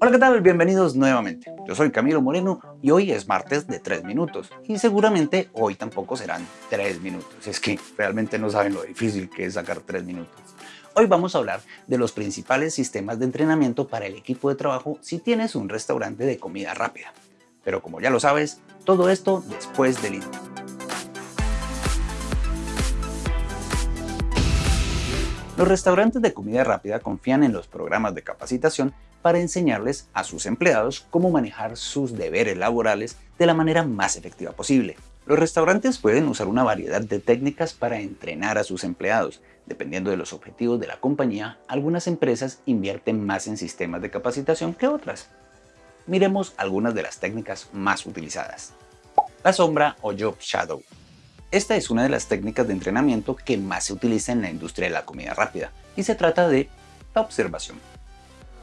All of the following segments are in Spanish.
Hola, ¿qué tal? Bienvenidos nuevamente. Yo soy Camilo Moreno y hoy es martes de 3 minutos y seguramente hoy tampoco serán 3 minutos. Es que realmente no saben lo difícil que es sacar 3 minutos. Hoy vamos a hablar de los principales sistemas de entrenamiento para el equipo de trabajo si tienes un restaurante de comida rápida. Pero como ya lo sabes, todo esto después del intro. Los restaurantes de comida rápida confían en los programas de capacitación para enseñarles a sus empleados cómo manejar sus deberes laborales de la manera más efectiva posible. Los restaurantes pueden usar una variedad de técnicas para entrenar a sus empleados. Dependiendo de los objetivos de la compañía, algunas empresas invierten más en sistemas de capacitación que otras. Miremos algunas de las técnicas más utilizadas. La sombra o Job Shadow. Esta es una de las técnicas de entrenamiento que más se utiliza en la industria de la comida rápida y se trata de la observación.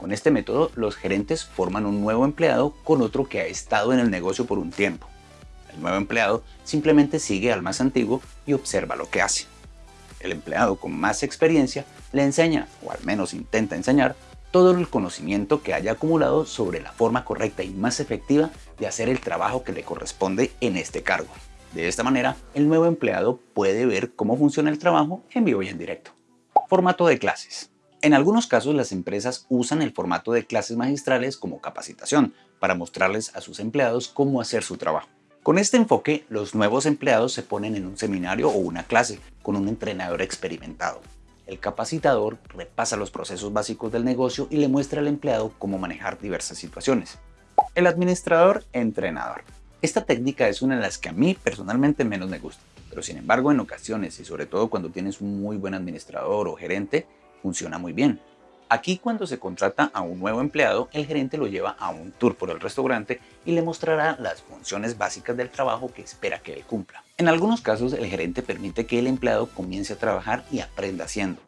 Con este método, los gerentes forman un nuevo empleado con otro que ha estado en el negocio por un tiempo. El nuevo empleado simplemente sigue al más antiguo y observa lo que hace. El empleado con más experiencia le enseña, o al menos intenta enseñar, todo el conocimiento que haya acumulado sobre la forma correcta y más efectiva de hacer el trabajo que le corresponde en este cargo. De esta manera, el nuevo empleado puede ver cómo funciona el trabajo en vivo y en directo. Formato de clases. En algunos casos las empresas usan el formato de clases magistrales como capacitación para mostrarles a sus empleados cómo hacer su trabajo. Con este enfoque, los nuevos empleados se ponen en un seminario o una clase con un entrenador experimentado. El capacitador repasa los procesos básicos del negocio y le muestra al empleado cómo manejar diversas situaciones. El administrador entrenador. Esta técnica es una de las que a mí personalmente menos me gusta, pero sin embargo en ocasiones y sobre todo cuando tienes un muy buen administrador o gerente, funciona muy bien. Aquí cuando se contrata a un nuevo empleado, el gerente lo lleva a un tour por el restaurante y le mostrará las funciones básicas del trabajo que espera que él cumpla. En algunos casos el gerente permite que el empleado comience a trabajar y aprenda haciendo.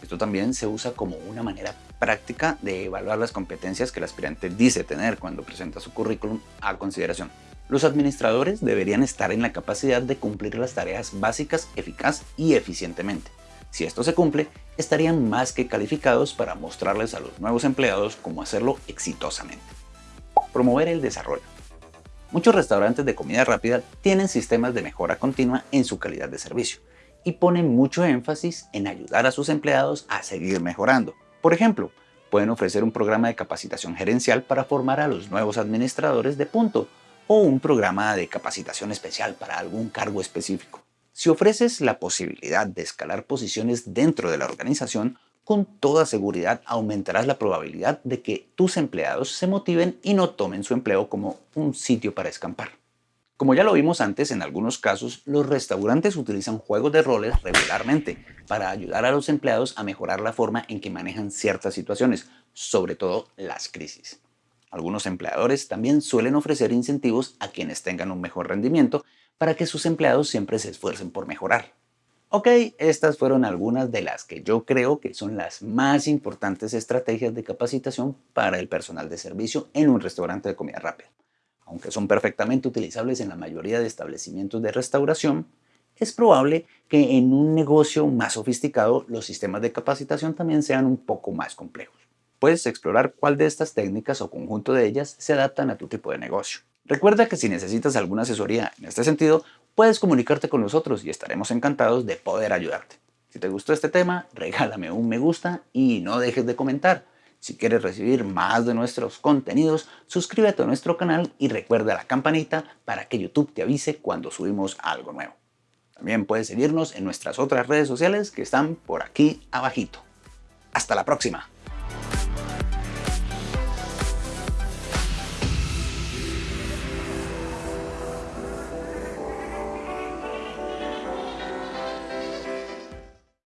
Esto también se usa como una manera práctica de evaluar las competencias que el aspirante dice tener cuando presenta su currículum a consideración. Los administradores deberían estar en la capacidad de cumplir las tareas básicas eficaz y eficientemente. Si esto se cumple, estarían más que calificados para mostrarles a los nuevos empleados cómo hacerlo exitosamente. Promover el desarrollo. Muchos restaurantes de comida rápida tienen sistemas de mejora continua en su calidad de servicio y ponen mucho énfasis en ayudar a sus empleados a seguir mejorando. Por ejemplo, pueden ofrecer un programa de capacitación gerencial para formar a los nuevos administradores de punto un programa de capacitación especial para algún cargo específico. Si ofreces la posibilidad de escalar posiciones dentro de la organización, con toda seguridad aumentarás la probabilidad de que tus empleados se motiven y no tomen su empleo como un sitio para escampar. Como ya lo vimos antes, en algunos casos los restaurantes utilizan juegos de roles regularmente para ayudar a los empleados a mejorar la forma en que manejan ciertas situaciones, sobre todo las crisis. Algunos empleadores también suelen ofrecer incentivos a quienes tengan un mejor rendimiento para que sus empleados siempre se esfuercen por mejorar. Ok, estas fueron algunas de las que yo creo que son las más importantes estrategias de capacitación para el personal de servicio en un restaurante de comida rápida. Aunque son perfectamente utilizables en la mayoría de establecimientos de restauración, es probable que en un negocio más sofisticado los sistemas de capacitación también sean un poco más complejos. Puedes explorar cuál de estas técnicas o conjunto de ellas se adaptan a tu tipo de negocio. Recuerda que si necesitas alguna asesoría en este sentido, puedes comunicarte con nosotros y estaremos encantados de poder ayudarte. Si te gustó este tema, regálame un me gusta y no dejes de comentar. Si quieres recibir más de nuestros contenidos, suscríbete a nuestro canal y recuerda la campanita para que YouTube te avise cuando subimos algo nuevo. También puedes seguirnos en nuestras otras redes sociales que están por aquí abajito. Hasta la próxima.